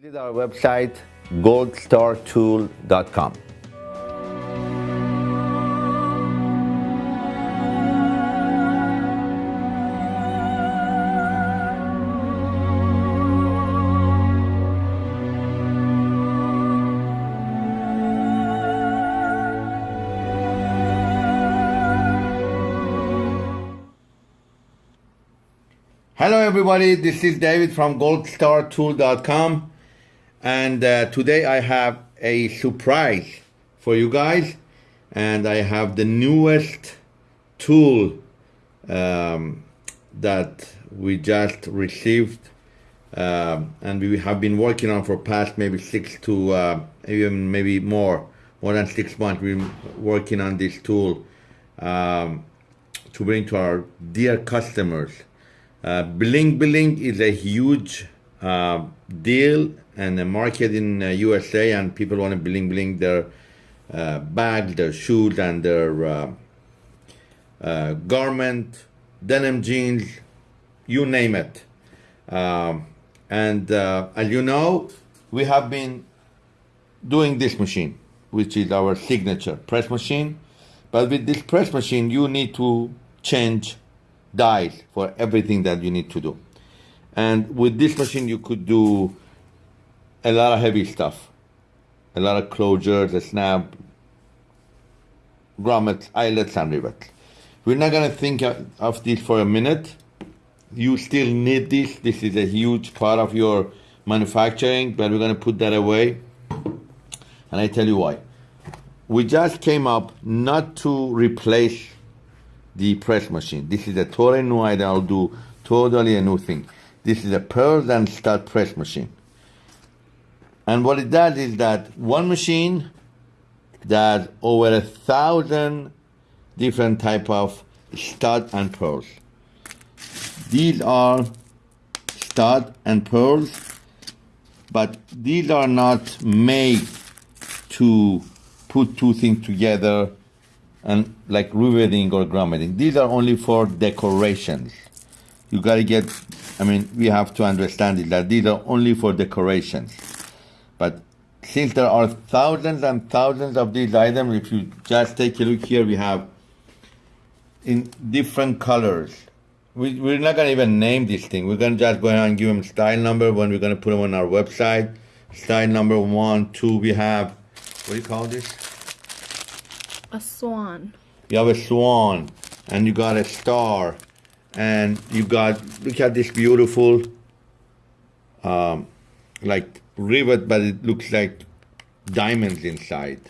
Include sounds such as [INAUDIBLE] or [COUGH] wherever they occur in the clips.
Visit our website, goldstartool.com. Hello, everybody. This is David from goldstartool.com. And uh, today I have a surprise for you guys. And I have the newest tool um, that we just received. Um, and we have been working on for past maybe six to uh, even maybe more, more than six months. We've been working on this tool um, to bring to our dear customers uh, bling Bling is a huge uh, deal and a market in uh, USA, and people want to bling bling their uh, bags, their shoes, and their uh, uh, garment, denim jeans, you name it. Um, and as you know, we have been doing this machine, which is our signature press machine. But with this press machine, you need to change dies for everything that you need to do. And with this machine, you could do a lot of heavy stuff, a lot of closures, a snap, grommets, eyelets, and rivets. We're not going to think of this for a minute. You still need this. This is a huge part of your manufacturing, but we're going to put that away. And I tell you why. We just came up not to replace the press machine. This is a totally new idea. I'll do totally a new thing. This is a pearl and stud press machine. And what it does is that one machine does over a thousand different type of stud and pearls. These are stud and pearls, but these are not made to put two things together and like riveting or grommeting. These are only for decorations. You gotta get, I mean, we have to understand it, that these are only for decorations. But since there are thousands and thousands of these items, if you just take a look here, we have in different colors. We, we're not gonna even name this thing. We're gonna just go ahead and give them style number when we're gonna put them on our website. Style number one, two, we have, what do you call this? A swan. You have a swan, and you got a star, and you got, look at this beautiful, um, like rivet, but it looks like diamonds inside.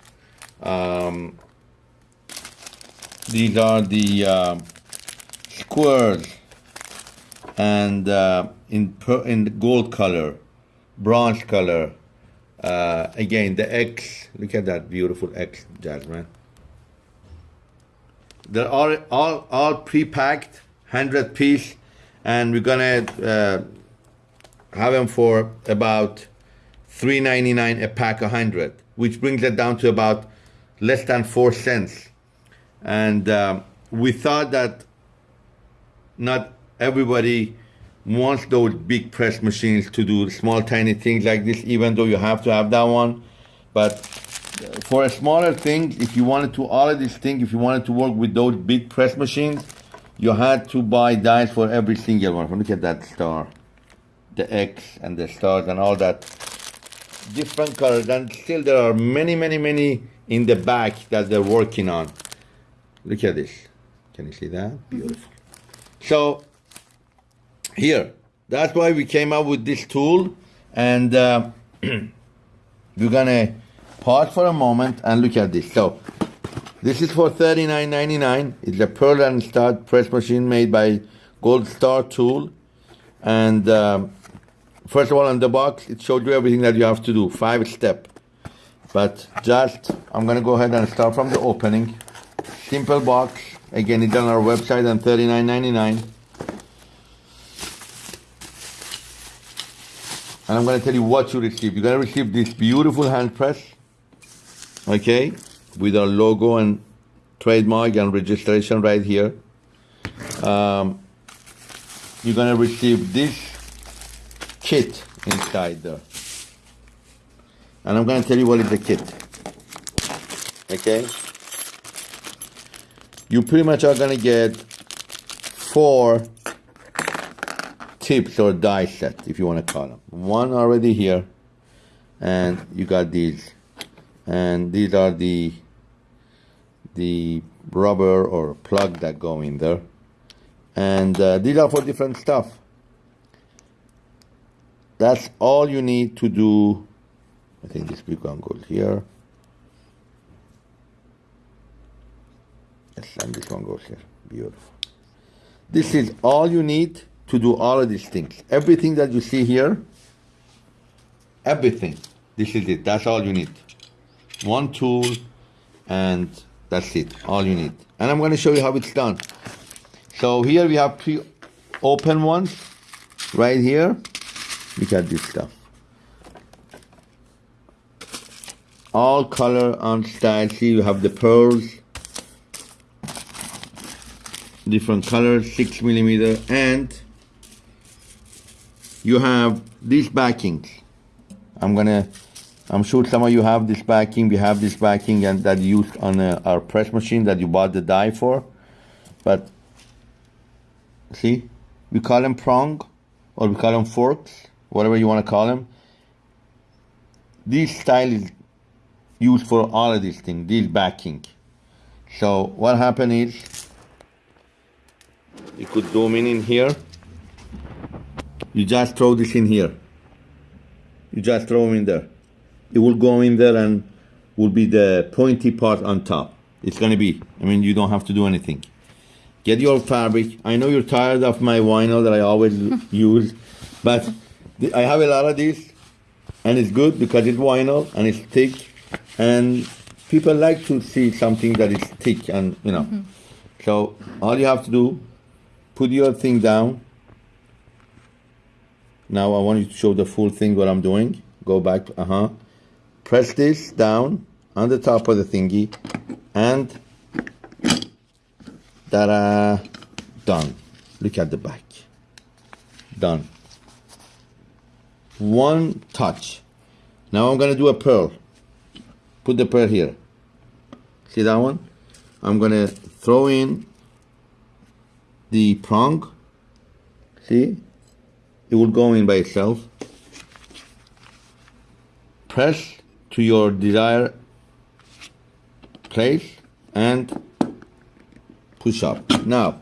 Um, these are the uh, squares, and uh, in in gold color, bronze color. Uh, again, the X. Look at that beautiful X, Jasmine. They're all all all pre-packed, hundred piece, and we're gonna uh, have them for about three ninety nine a pack, a hundred, which brings it down to about less than four cents. And um, we thought that not everybody wants those big press machines to do small tiny things like this, even though you have to have that one. But for a smaller thing, if you wanted to all of these things, if you wanted to work with those big press machines, you had to buy dies for every single one. Look at that star, the X and the stars and all that different colors. And still there are many, many, many in the back that they're working on. Look at this. Can you see that? Beautiful. So here, that's why we came up with this tool and uh, [CLEARS THROAT] we're gonna pause for a moment and look at this. So this is for $39.99. It's a pearl and stud press machine made by Gold Star Tool. And um, first of all, on the box, it showed you everything that you have to do, five step. But just, I'm gonna go ahead and start from the opening. Simple box. Again, it's on our website on $39.99. And I'm gonna tell you what you receive. You're gonna receive this beautiful hand press okay, with our logo and trademark and registration right here. Um, you're gonna receive this kit inside there. and I'm going to tell you what is the kit. Okay? You pretty much are going to get four tips or die set, if you want to call them. One already here, and you got these, and these are the the rubber or plug that go in there, and uh, these are for different stuff. That's all you need to do. I think this big one goes here. Yes, and this one goes here. Beautiful. This is all you need to do all of these things. Everything that you see here, everything. This is it. That's all you need. One tool, and that's it. All you need. And I'm going to show you how it's done. So here we have pre-open ones, right here. Look at this stuff. All color and style. See, you have the pearls, different colors, six millimeter, and you have these backings. I'm gonna, I'm sure some of you have this backing. We have this backing and that used on uh, our press machine that you bought the die for. But see, we call them prong or we call them forks, whatever you want to call them. This style is used for all of these things, this backing. So what happened is, you could zoom in in here. You just throw this in here. You just throw them in there. It will go in there and will be the pointy part on top. It's gonna be, I mean, you don't have to do anything. Get your fabric. I know you're tired of my vinyl that I always [LAUGHS] use, but I have a lot of this, and it's good because it's vinyl and it's thick and people like to see something that is thick and, you know. Mm-hmm. So all you have to do, put your thing down, now I want you to show the full thing what I'm doing. Go back, uh-huh. Press this down on the top of the thingy and ta-da, done. Look at the back. Done. One touch. Now I'm gonna do a pearl. Put the pearl here. See that one? I'm gonna throw in the prong. See? it will go in by itself. Press to your desired place and push up. Now,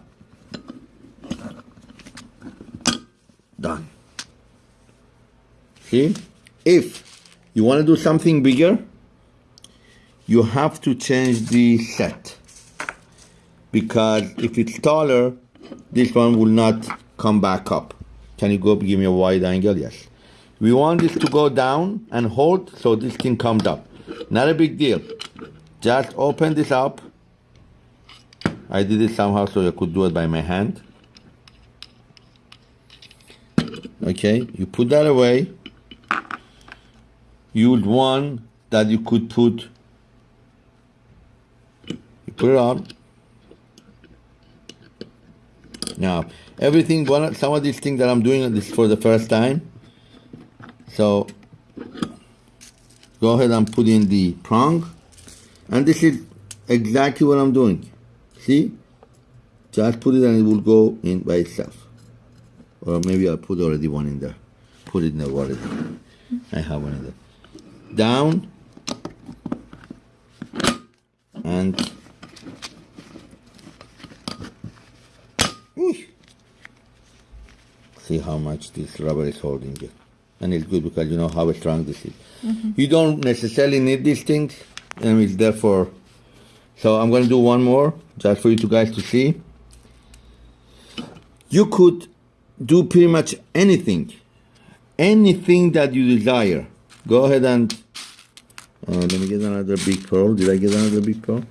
done. If you want to do something bigger, you have to change the set. Because if it's taller, this one will not come back up. Can you go give me a wide angle? Yes. We want this to go down and hold so this thing comes up. Not a big deal. Just open this up. I did it somehow so I could do it by my hand. Okay, you put that away. Use one that you could put, you put it on. Now, everything one some of these things that I'm doing this for the first time. So go ahead and put in the prong. And this is exactly what I'm doing. See? Just put it and it will go in by itself. Or maybe I'll put already one in there. Put it in the water I have one in there down and see how much this rubber is holding it. And it's good because you know how strong this is. Mm-hmm. You don't necessarily need these things, and it's therefore. So I'm going to do one more just for you two guys to see. You could do pretty much anything, anything that you desire. Go ahead and uh, let me get another big pearl. Did I get another big pearl?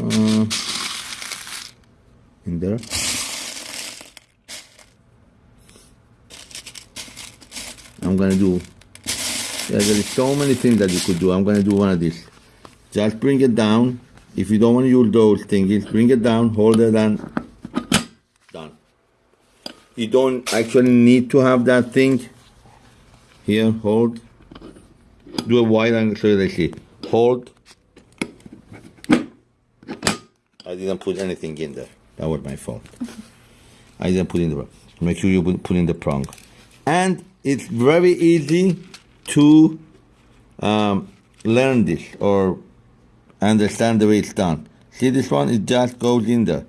Uh, in there. I'm gonna do there is so many things that you could do I'm gonna do one of these just bring it down if you don't want to use those things bring it down hold it and done you don't actually need to have that thing Here, hold. Do a wide angle so they see. Hold. I didn't put anything in there. That was my fault. I didn't put in the Make sure you put in the prong. And it's very easy to um, learn this or understand the way it's done. See this one? It just goes in there.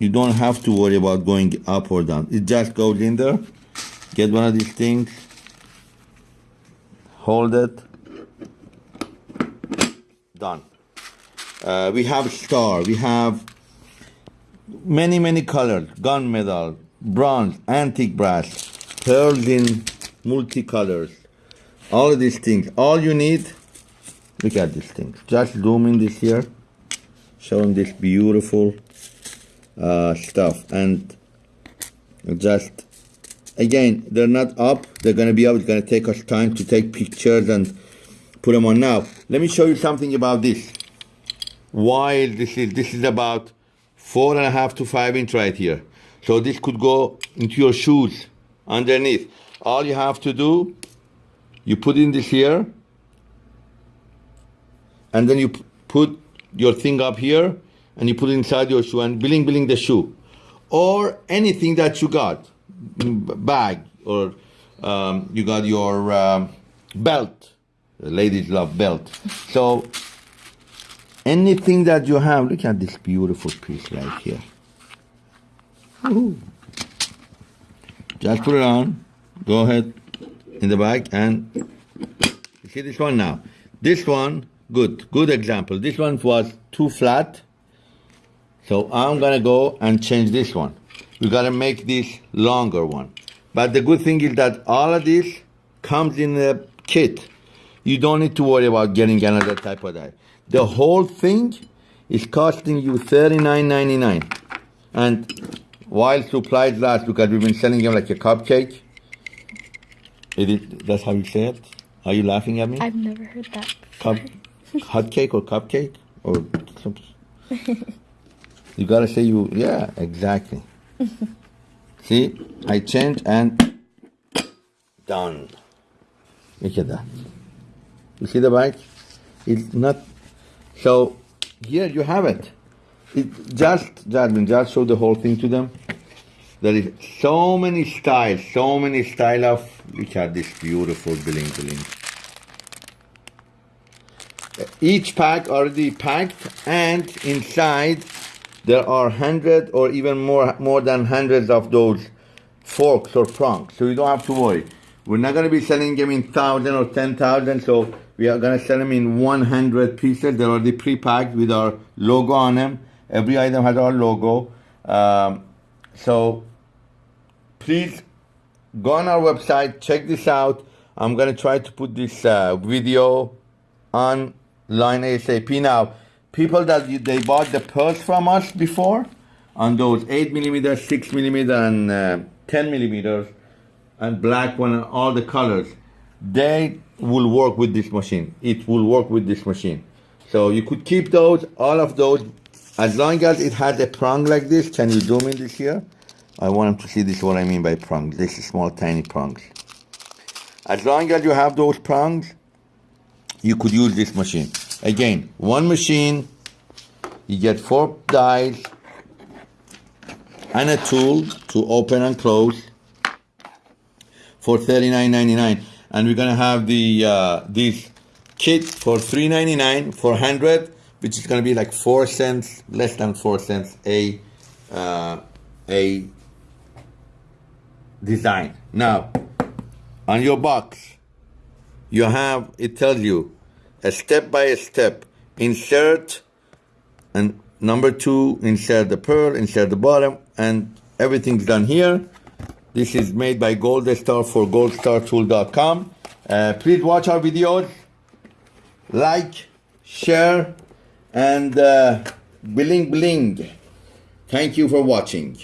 You don't have to worry about going up or down. It just goes in there. Get one of these things. Hold it. Done. Uh, we have star. We have many, many colors. Gunmetal, bronze, antique brass, pearls in multicolors. All of these things. All you need, look at these things. Just zoom in this here. Showing this beautiful uh, stuff. And just, again, they're not up. They're going to be up. It's going to take us time to take pictures and put them on now. Let me show you something about this. Why this is, this is about four and a half to five inch right here. So this could go into your shoes underneath. All you have to do, you put in this here, and then you put your thing up here, and you put it inside your shoe and bling bling the shoe, or anything that you got, bag, or um, you got your um, belt. The ladies love belt. So anything that you have, look at this beautiful piece right here. Woo-hoo. Just put it on. Go ahead in the bag and see this one now. This one, good, good example. This one was too flat. So I'm gonna go and change this one. We gotta make this longer one. But the good thing is that all of this comes in a kit. You don't need to worry about getting another type of die. The whole thing is costing you $39.99. And while supplies last, because we've been selling them like a cupcake. It that's how you say it? Are you laughing at me? I've never heard that. Cup, hot cake or cupcake? Or [LAUGHS] something? you gotta say you, yeah, exactly. [LAUGHS] See, I change and done. Look at that. You see the bike? It's not, so here you have it. It just, Jasmine, just show the whole thing to them. There is so many styles, so many style of, look at this beautiful bling bling. Each pack already packed and inside there are hundred or even more, more than hundreds of those forks or prongs. So you don't have to worry. We're not going to be selling them in thousand or ten thousand. So we are going to sell them in 100 pieces. They're already pre-packed with our logo on them. Every item has our logo. Um, so please go on our website, check this out. I'm gonna try to put this uh, video online ASAP. Now, people that you, they bought the pearls from us before on those 8 millimeter, 6 millimeter, and uh, 10 millimeters, and black one, and all the colors, they will work with this machine. It will work with this machine. So you could keep those, all of those, as long as it has a prong like this. Can you zoom in this here? I want them to see this what I mean by prongs. This is small tiny prongs. As long as you have those prongs, you could use this machine. Again, one machine, you get four dies and a tool to open and close for $39.99. And we're gonna have the uh, this kit for $3.99 for 100 which is gonna be like four cents, less than four cents a uh, a design. Now, on your box, you have, it tells you a step by a step, insert, and number two, insert the pearl, insert the bottom, and everything's done here. This is made by Gold Star for goldstartool.com. Uh, please watch our videos, like, share, and uh, bling bling. Thank you for watching.